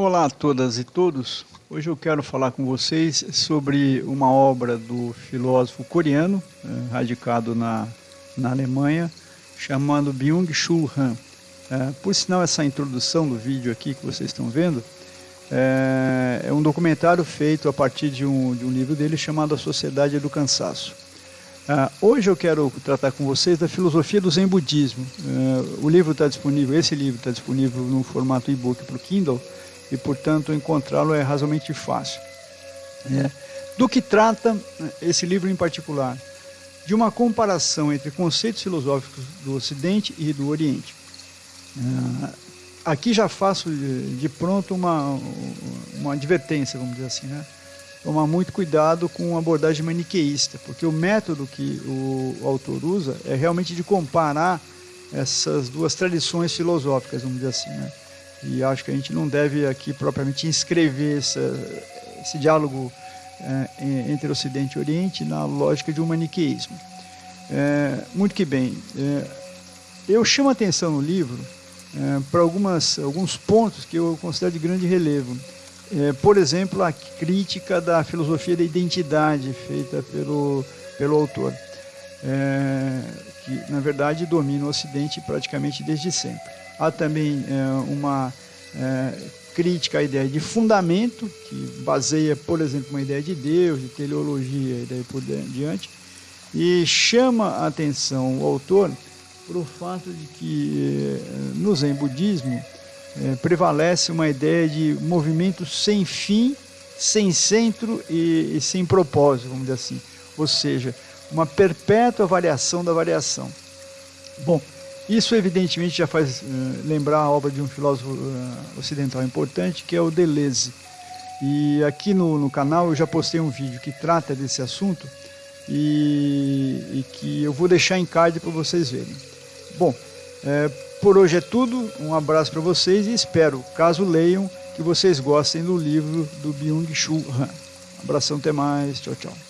Olá a todas e todos. Hoje eu quero falar com vocês sobre uma obra do filósofo coreano, eh, radicado na, na Alemanha, chamado Byung-Chul Han. É, por sinal, essa introdução do vídeo aqui que vocês estão vendo é, é um documentário feito a partir de um, de um livro dele chamado A Sociedade do Cansaço. Uh, hoje eu quero tratar com vocês da filosofia do Zen Budismo. Uh, o livro está disponível, esse livro está disponível no formato e-book para o Kindle e, portanto, encontrá-lo é razoavelmente fácil. É. Do que trata esse livro em particular? De uma comparação entre conceitos filosóficos do Ocidente e do Oriente. Uh, aqui já faço de, de pronto uma, uma advertência, vamos dizer assim, né? tomar muito cuidado com a abordagem maniqueísta, porque o método que o, autor usa é realmente de comparar essas duas tradições filosóficas, vamos dizer assim. Né? E acho que a gente não deve aqui propriamente inscrever essa, esse diálogo é, entre Ocidente e Oriente na lógica de um maniqueísmo. É, muito que bem. É, eu chamo a atenção no livro para alguns pontos que eu considero de grande relevo. Por exemplo, a crítica da filosofia da identidade feita pelo, pelo autor, que na verdade domina o Ocidente praticamente desde sempre. Há também é, uma é, crítica à ideia de fundamento, que baseia, por exemplo, uma ideia de Deus, de teleologia e daí por diante, e chama a atenção o autor para o fato de que é, no Zen budismo prevalece uma ideia de movimento sem fim, sem centro e, e, sem propósito, vamos dizer assim. Ou seja, uma perpétua variação da variação. Bom, isso evidentemente já faz uh, lembrar a obra de um filósofo uh, ocidental importante, que é o Deleuze. E aqui no, no, canal eu já postei um vídeo que trata desse assunto e, e que eu vou deixar em card para vocês verem. Bom, é, por hoje é tudo, um abraço para vocês e espero, caso leiam, que vocês gostem do livro do Byung-Chul Han. abração, até mais, tchau, tchau.